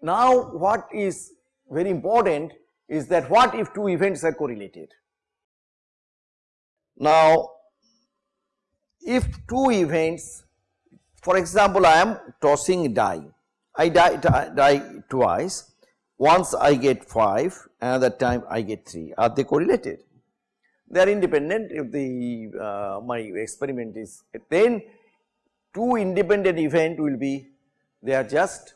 now what is very important is that what if two events are correlated. Now if two events for example I am tossing die, I die, die, die twice once I get 5 another time I get 3 are they correlated? They are independent if the uh, my experiment is then two independent event will be they are just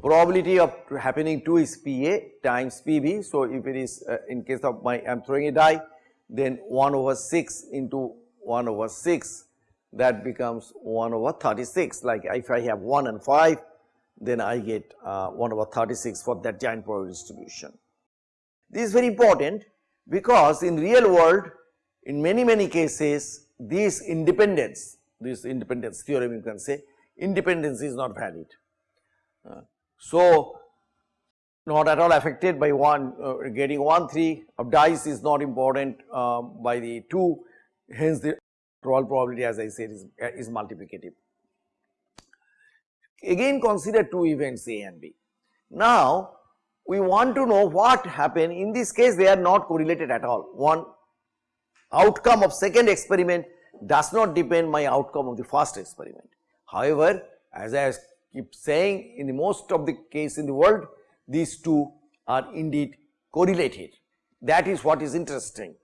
probability of happening 2 is PA times PB. So, if it is uh, in case of my I am throwing a die then 1 over 6 into 1 over 6 that becomes 1 over 36 like if I have 1 and 5 then I get uh, 1 over 36 for that joint probability distribution. This is very important because in real world in many many cases this independence this independence theorem you can say independence is not valid. Uh, so, not at all affected by one uh, getting 1 3 of dice is not important uh, by the 2 hence the roll probability as I said is, is multiplicative. Again consider two events A and B. Now we want to know what happened in this case they are not correlated at all one outcome of second experiment does not depend my outcome of the first experiment. However, as I keep saying in the most of the case in the world these two are indeed correlated that is what is interesting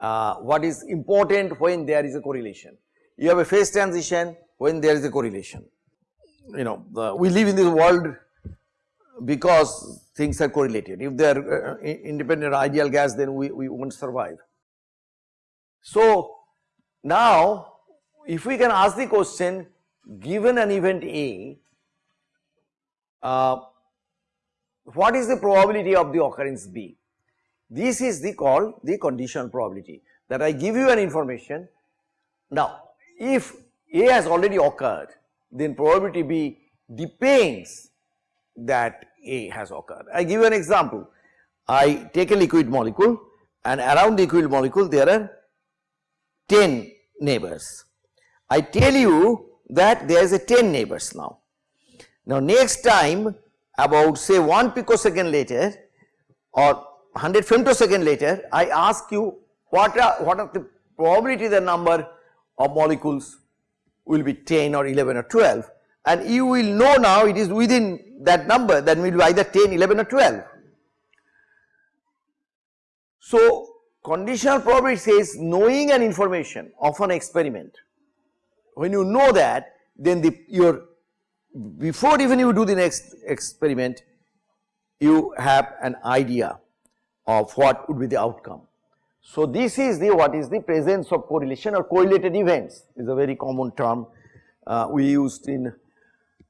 uh, what is important when there is a correlation. You have a phase transition when there is a correlation. You know, the, we live in this world because things are correlated. If they are uh, independent ideal gas, then we, we won't survive. So, now if we can ask the question, given an event A, uh, what is the probability of the occurrence B? This is the called the conditional probability that I give you an information. Now, if A has already occurred, then probability B depends that A has occurred. I give you an example. I take a liquid molecule and around the liquid molecule there are 10 neighbors. I tell you that there is a 10 neighbors now. Now next time about say 1 picosecond later or 100 femtosecond later I ask you what are what are the probability the number of molecules will be 10 or 11 or 12 and you will know now it is within that number that will be either 10, 11 or 12. So conditional probability says knowing an information of an experiment when you know that then the your before even you do the next experiment you have an idea of what would be the outcome. So this is the what is the presence of correlation or correlated events is a very common term uh, we used in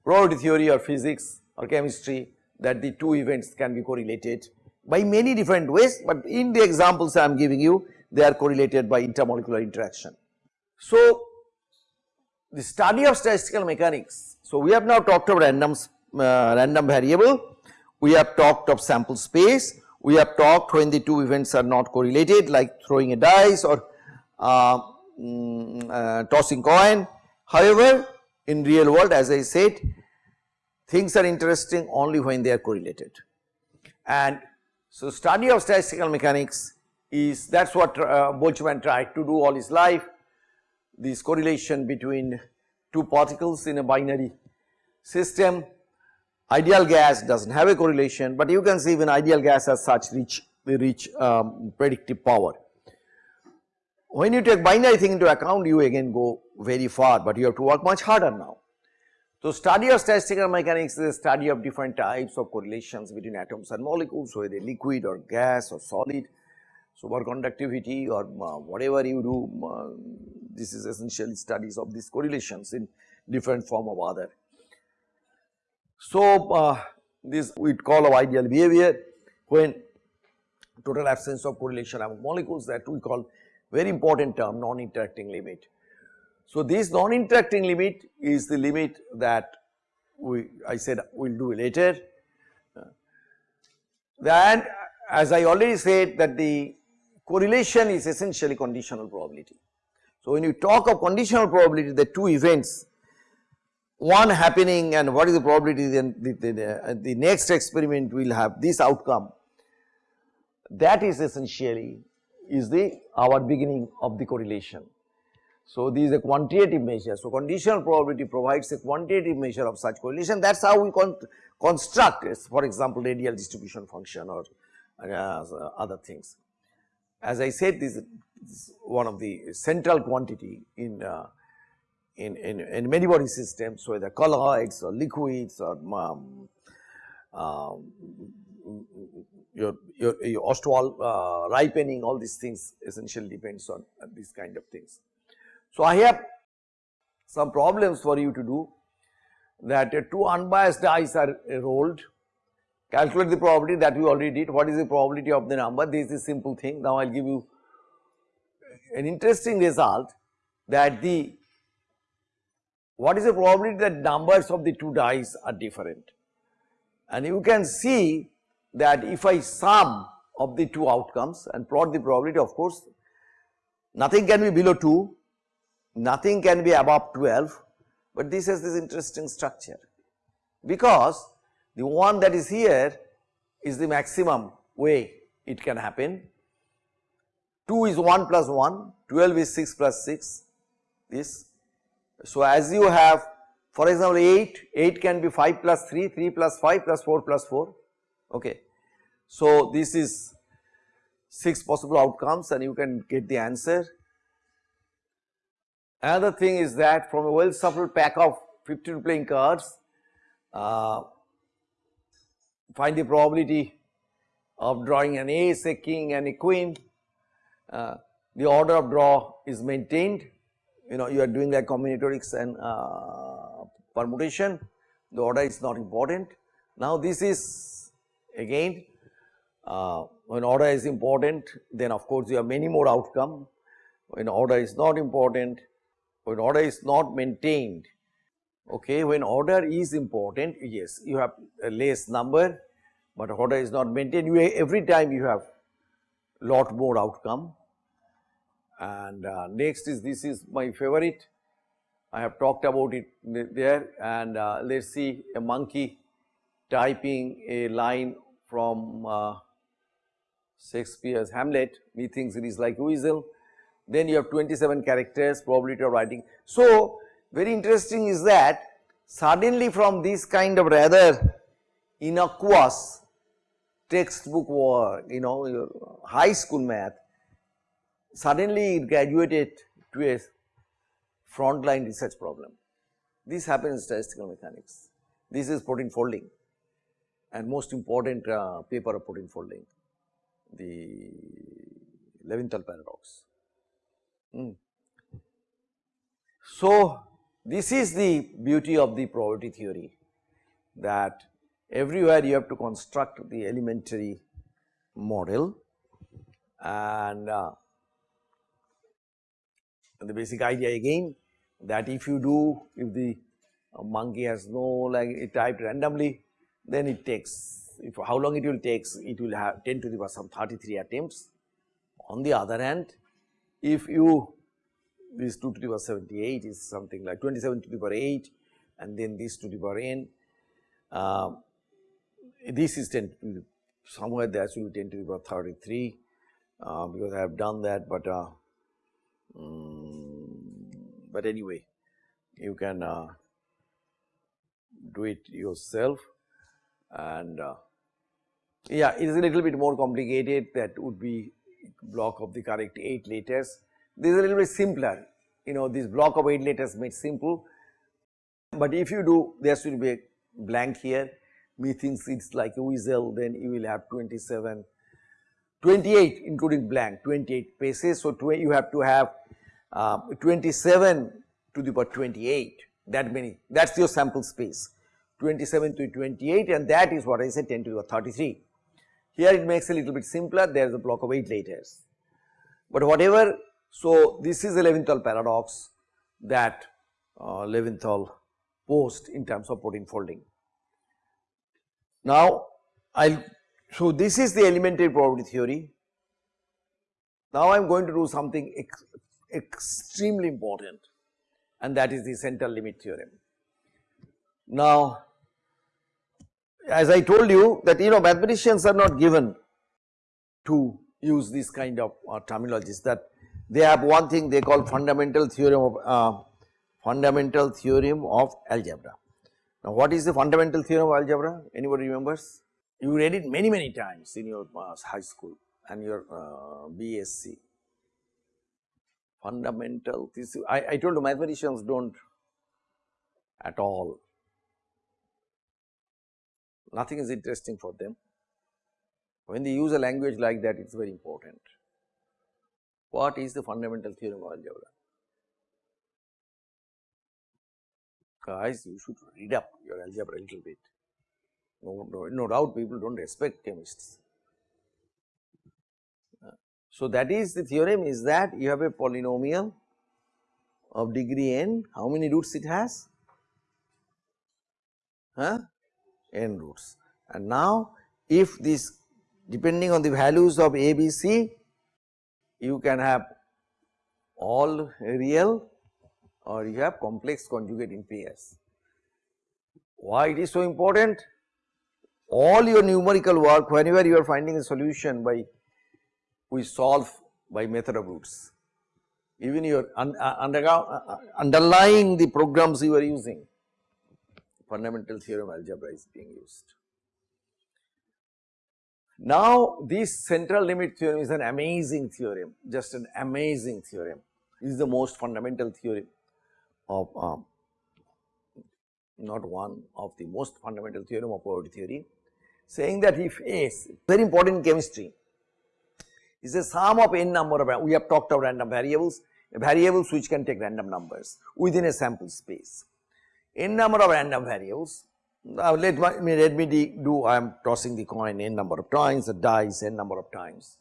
probability theory or physics or chemistry that the two events can be correlated by many different ways but in the examples I am giving you they are correlated by intermolecular interaction. So the study of statistical mechanics. So we have now talked of random uh, random variable. We have talked of sample space. We have talked when the two events are not correlated like throwing a dice or uh, mm, uh, tossing coin. However, in real world as I said things are interesting only when they are correlated. And so study of statistical mechanics is that is what uh, Boltzmann tried to do all his life this correlation between two particles in a binary system Ideal gas does not have a correlation, but you can see even ideal gas has such rich, rich um, predictive power. When you take binary thing into account, you again go very far, but you have to work much harder now. So, study of statistical mechanics is a study of different types of correlations between atoms and molecules, whether liquid or gas or solid, superconductivity or uh, whatever you do, uh, this is essentially studies of these correlations in different form or other. So, uh, this we call of ideal behavior when total absence of correlation among molecules that we call very important term non-interacting limit. So, this non-interacting limit is the limit that we I said we will do later. Then as I already said that the correlation is essentially conditional probability. So, when you talk of conditional probability the two events one happening and what is the probability then the, the, the, the next experiment will have this outcome that is essentially is the our beginning of the correlation. So, this is a quantitative measure. So, conditional probability provides a quantitative measure of such correlation that is how we con construct for example, radial distribution function or uh, other things. As I said this is one of the central quantity in uh, in, in, in many body systems whether colloids or liquids or um, um, your, your, your Ostwald uh, ripening all these things essentially depends on uh, these kind of things. So, I have some problems for you to do that uh, two unbiased dice are rolled, calculate the probability that we already did, what is the probability of the number, this is simple thing. Now, I will give you an interesting result that the what is the probability that numbers of the two dice are different. And you can see that if I sum of the two outcomes and plot the probability of course, nothing can be below 2, nothing can be above 12, but this has this interesting structure because the one that is here is the maximum way it can happen. 2 is 1 plus 1, 12 is 6 plus 6 this. So, as you have for example 8, 8 can be 5 plus 3, 3 plus 5 plus 4 plus 4 okay. So, this is 6 possible outcomes and you can get the answer. Another thing is that from a well shuffled pack of 52 playing cards, uh, find the probability of drawing an ace, a king and a queen. Uh, the order of draw is maintained, you know you are doing like combinatorics and uh, permutation, the order is not important. Now this is again uh, when order is important then of course you have many more outcome, when order is not important, when order is not maintained, okay, when order is important yes you have a less number, but order is not maintained. You every time you have lot more outcome. And uh, next is this is my favorite. I have talked about it there. And uh, let us see a monkey typing a line from uh, Shakespeare's Hamlet, methinks it is like weasel. Then you have 27 characters probability of writing. So, very interesting is that suddenly from this kind of rather innocuous textbook work, you know, high school math, suddenly it graduated to a frontline research problem. This happens in statistical mechanics. This is protein folding and most important uh, paper of protein folding the Levinthal paradox. Mm. So, this is the beauty of the probability theory that everywhere you have to construct the elementary model and uh, the basic idea again that if you do if the monkey has no like it typed randomly then it takes if how long it will takes it will have 10 to the power some 33 attempts. On the other hand if you this 2 to the power 78 is something like 27 to the power 8 and then this to the power n uh, this is 10 to somewhere there should be 10 to the power 33 uh, because I have done that but uh, um, but anyway you can uh, do it yourself and uh, yeah, it is a little bit more complicated that would be block of the correct 8 letters. This is a little bit simpler, you know this block of 8 letters made simple, but if you do there should be a blank here, methinks it is like a weasel then you will have 27, 28 including blank 28 paces. So, you have to have uh, 27 to the power 28 that many that is your sample space. 27 to 28 and that is what I said 10 to the power 33. Here it makes a little bit simpler. There is a block of 8 letters. But whatever so this is the Levinthal paradox that uh, Levinthal posed in terms of protein folding. Now I so this is the elementary probability theory. Now I am going to do something ex extremely important and that is the central limit theorem. Now, as I told you that you know mathematicians are not given to use this kind of uh, terminologies that they have one thing they call fundamental theorem of uh, fundamental theorem of algebra. Now, what is the fundamental theorem of algebra? Anybody remembers? You read it many many times in your uh, high school and your uh, BSc. Fundamental, I, I told you mathematicians do not at all nothing is interesting for them. When they use a language like that it is very important. What is the fundamental theorem of algebra? Guys you should read up your algebra a little bit. No, no, no doubt people do not respect chemists. So, that is the theorem is that you have a polynomial of degree n, how many roots it has? Huh? n roots. And now if this depending on the values of a, b, c, you can have all real or you have complex conjugate in PS. Why it is so important? All your numerical work whenever you are finding a solution by we solve by method of roots. Even your un, uh, under, uh, underlying the programs you are using fundamental theorem algebra is being used. Now this central limit theorem is an amazing theorem, just an amazing theorem. This is the most fundamental theorem of um, not one of the most fundamental theorem of probability theory, saying that if S very important in chemistry is a sum of n number of we have talked about random variables, variables which can take random numbers within a sample space n number of random variables. Now let me let me do I am tossing the coin n number of times, the dice n number of times.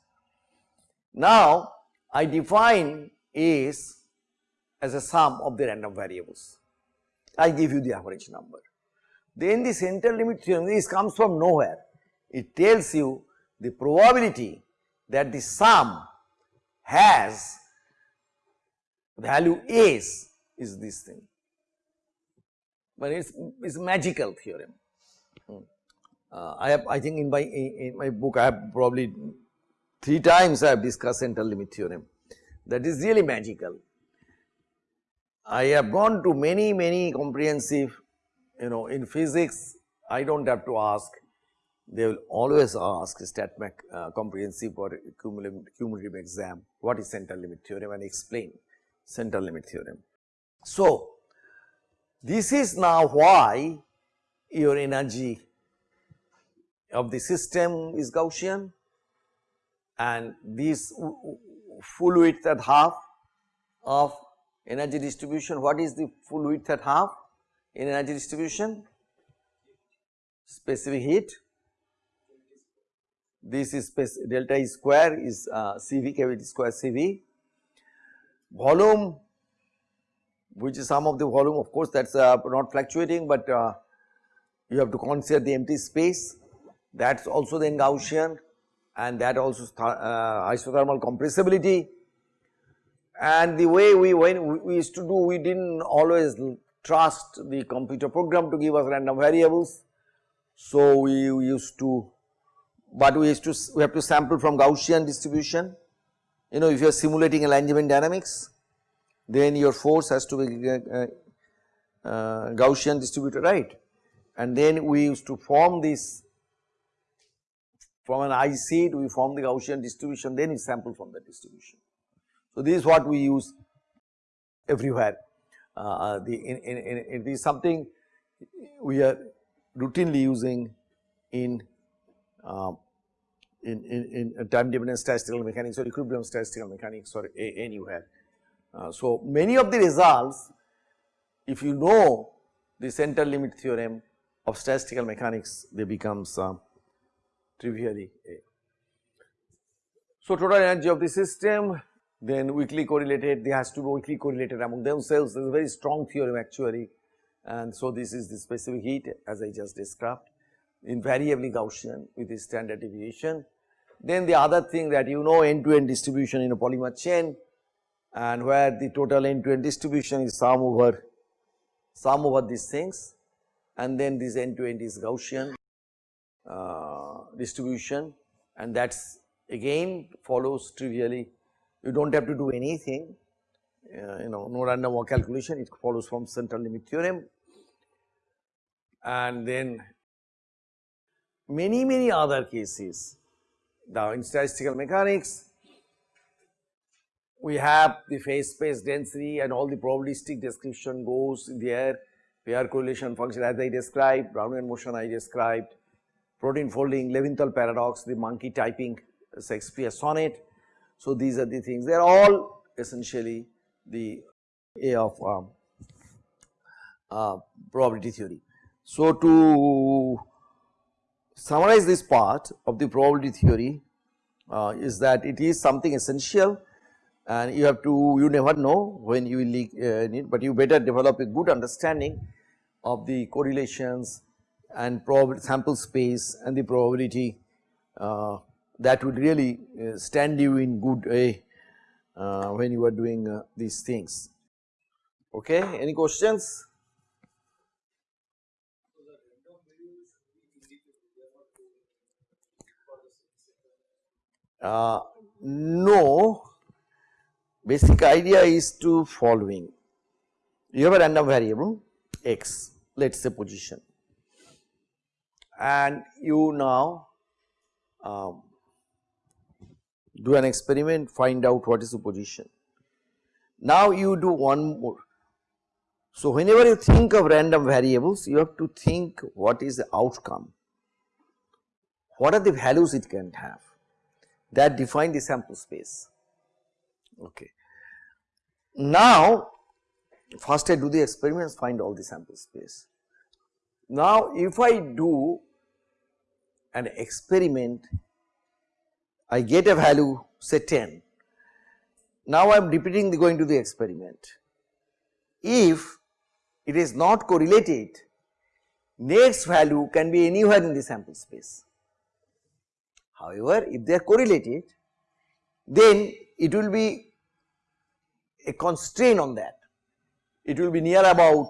Now I define A's as a sum of the random variables. I give you the average number. Then the central limit theorem this comes from nowhere. It tells you the probability that the sum has value A's is this thing but it's, it's magical theorem. Hmm. Uh, I have I think in my in my book I have probably three times I have discussed central limit theorem that is really magical. I have gone to many many comprehensive you know in physics I do not have to ask they will always ask StatMech uh, comprehensive or cumulative, cumulative exam what is central limit theorem and explain central limit theorem. So, this is now why your energy of the system is Gaussian and this full width at half of energy distribution. What is the full width at half in energy distribution? Specific heat. This is delta E square is uh, CV kT square CV. Volume which is some of the volume of course that is uh, not fluctuating, but uh, you have to consider the empty space that is also then Gaussian and that also uh, isothermal compressibility. And the way we when we used to do we did not always trust the computer program to give us random variables. So, we, we used to but we used to we have to sample from Gaussian distribution you know if you are simulating a Langevin dynamics then your force has to be uh, uh, uh, Gaussian distributed right and then we used to form this from an I IC we form the Gaussian distribution then we sample from the distribution. So, this is what we use everywhere uh, uh the in, in, in, it is something we are routinely using in uh, in, in, in time dependent statistical mechanics or equilibrium statistical mechanics or a, anywhere. Uh, so, many of the results if you know the central limit theorem of statistical mechanics they becomes uh, trivially a. So, total energy of the system then weakly correlated they has to be weakly correlated among themselves there is a very strong theorem actually and so this is the specific heat as I just described invariably Gaussian with the standard deviation. Then the other thing that you know end to end distribution in a polymer chain and where the total end to end distribution is sum over sum over these things and then this end to end is Gaussian uh, distribution. And that is again follows trivially. You do not have to do anything. Uh, you know no random walk calculation. It follows from central limit theorem. And then many many other cases. The in statistical mechanics we have the phase space density and all the probabilistic description goes there pair correlation function as I described, Brownian motion I described, protein folding, Levinthal paradox, the monkey typing Shakespeare sonnet. So, these are the things they are all essentially the A of um, uh, probability theory. So, to summarize this part of the probability theory uh, is that it is something essential and you have to you never know when you will uh, need, but you better develop a good understanding of the correlations and sample space and the probability uh, that would really uh, stand you in good way uh, when you are doing uh, these things. Okay, any questions? Uh, no, basic idea is to following. You have a random variable x, let us say position and you now um, do an experiment find out what is the position. Now you do one more. So, whenever you think of random variables you have to think what is the outcome, what are the values it can have that define the sample space. Okay. Now, first I do the experiments find all the sample space. Now, if I do an experiment, I get a value say 10. Now, I am repeating the going to the experiment. If it is not correlated, next value can be anywhere in the sample space. However, if they are correlated, then it will be a constraint on that. It will be near about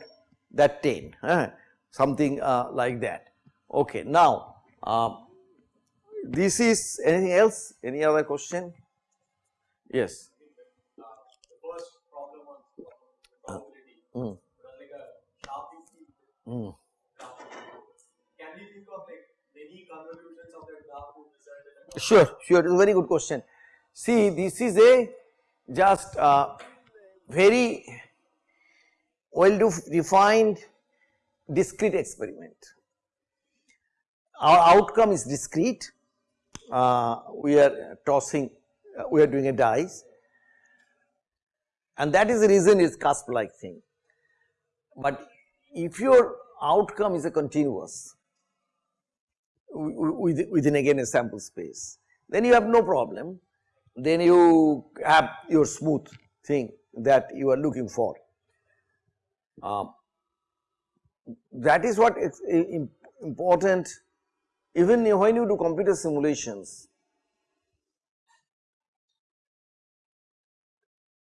that 10. Uh, something uh, like that. Okay. Now, uh, this is anything else? Any other question? Yes. Uh, mm. Mm. Sure, sure, it is a very good question. See, this is a just uh, very well defined discrete experiment. Our outcome is discrete, uh, we are tossing, uh, we are doing a dice and that is the reason it's cusp like thing. But if your outcome is a continuous within again a sample space, then you have no problem, then you have your smooth thing that you are looking for. Um, that is what is important even when you do computer simulations.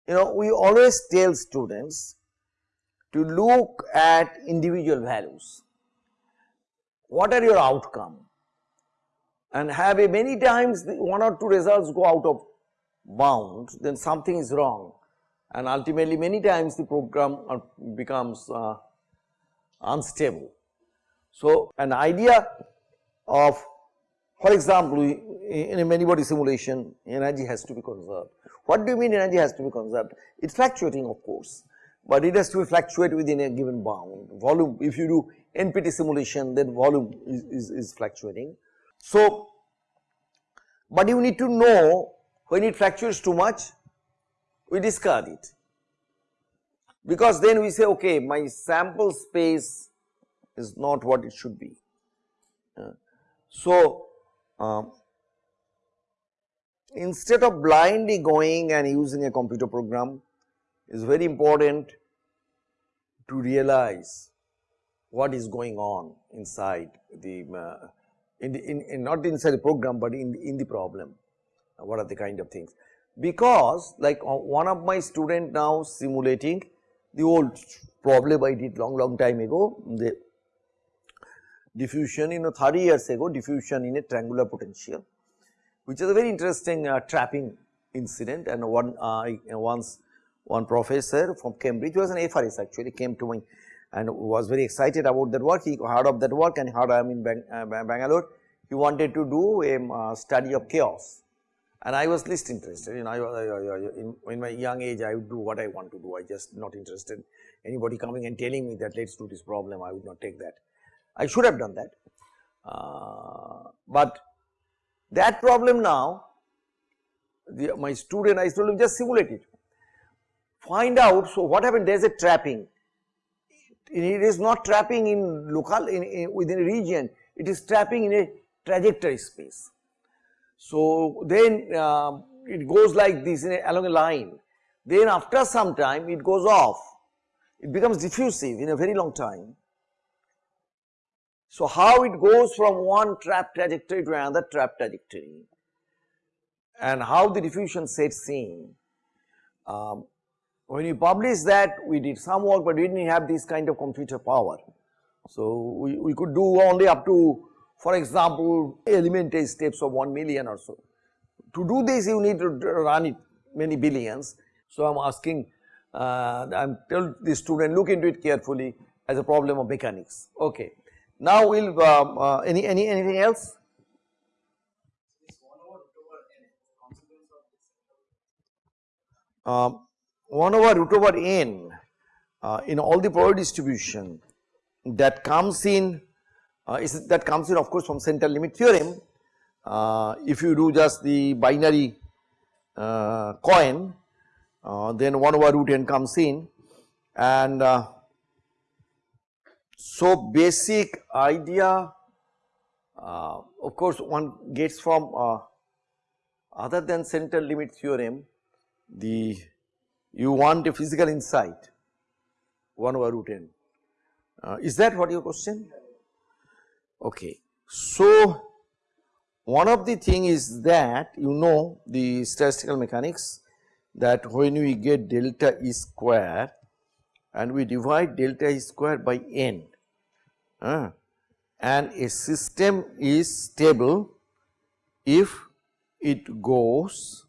You know we always tell students to look at individual values. What are your outcome? And have a many times one or two results go out of bounds then something is wrong and ultimately many times the program becomes uh, unstable. So, an idea of for example, in a many body simulation energy has to be conserved. What do you mean energy has to be conserved? It is fluctuating of course, but it has to fluctuate within a given bound volume. If you do NPT simulation then volume is, is, is fluctuating. So, but you need to know when it fluctuates too much we discard it. Because then we say okay my sample space is not what it should be. Uh, so, um, instead of blindly going and using a computer program is very important to realize what is going on inside the, uh, in, the in, in, not inside the program, but in in the problem. What are the kind of things because like one of my student now simulating the old problem I did long long time ago. The, diffusion you know 30 years ago diffusion in a triangular potential which is a very interesting uh, trapping incident. And one uh, once one professor from Cambridge was an FRS actually came to me and was very excited about that work. He heard of that work and heard I am in Bang, uh, Bangalore. He wanted to do a uh, study of chaos and I was least interested. You know I in, in, my young age I would do what I want to do. I just not interested anybody coming and telling me that let us do this problem. I would not take that. I should have done that. Uh, but that problem now the, my student I told him just simulate it. Find out so what happened? There is a trapping. It is not trapping in local in, in, within a region. It is trapping in a trajectory space so then uh, it goes like this a, along a line. Then after some time it goes off. It becomes diffusive in a very long time. So how it goes from one trap trajectory to another trap trajectory. And how the diffusion sets in. Um, when we published that we did some work but we did not have this kind of computer power. So, we, we could do only up to for example, elementary steps of 1 million or so. To do this you need to run it many billions. So, I am asking uh, I am tell the student look into it carefully as a problem of mechanics. Okay. Now, we will um, uh, any, any anything else? Um, 1 over root over n uh, in all the power distribution that comes in uh, is that comes in of course from central limit theorem. Uh, if you do just the binary uh, coin uh, then 1 over root n comes in and uh, so basic idea uh, of course one gets from other than central limit theorem the you want a physical insight 1 over root n. Is that what your question? Okay. So, one of the thing is that you know the statistical mechanics that when we get delta E square and we divide delta E square by n uh, and a system is stable if it goes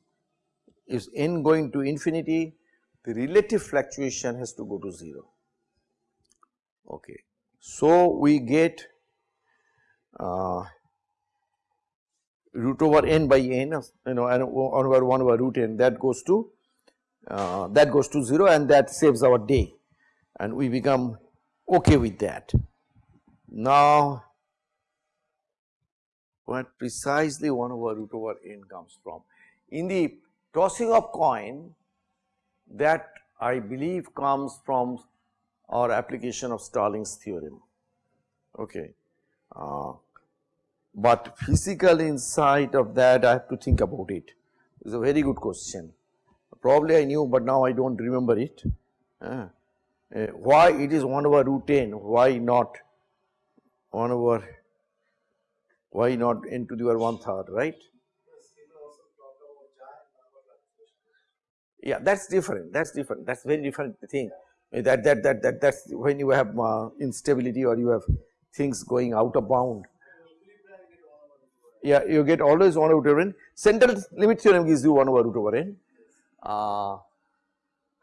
is n going to infinity the relative fluctuation has to go to 0. Okay. So, we get uh, root over n by n of you know and 1 over 1 over root n that goes to uh, that goes to 0 and that saves our day and we become okay with that. Now, what precisely 1 over root over n comes from? In the tossing of coin that I believe comes from our application of Stirling's theorem. Okay. Uh, but physical insight of that I have to think about it. It's a very good question. Probably I knew but now I do not remember it. Uh, uh, why it is 1 over root n, why not 1 over, why not n to the power 1 third, right? Yeah, that's different. That's different. That's very different thing. That that that that that's when you have uh, instability or you have things going out of bound. Yeah, you get always 1 over root over n. Central limit theorem gives you 1 over root over n. Uh,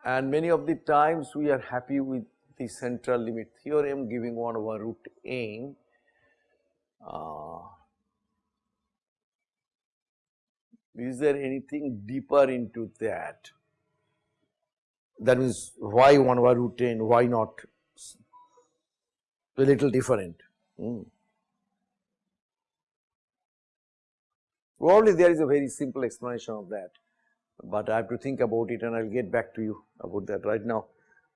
and many of the times we are happy with the central limit theorem giving 1 over root n. Uh, is there anything deeper into that? that means why 1 over root n why not a little different. Mm. Probably there is a very simple explanation of that, but I have to think about it and I will get back to you about that right now.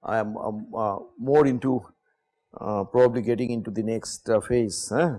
I am um, uh, more into uh, probably getting into the next uh, phase. Huh?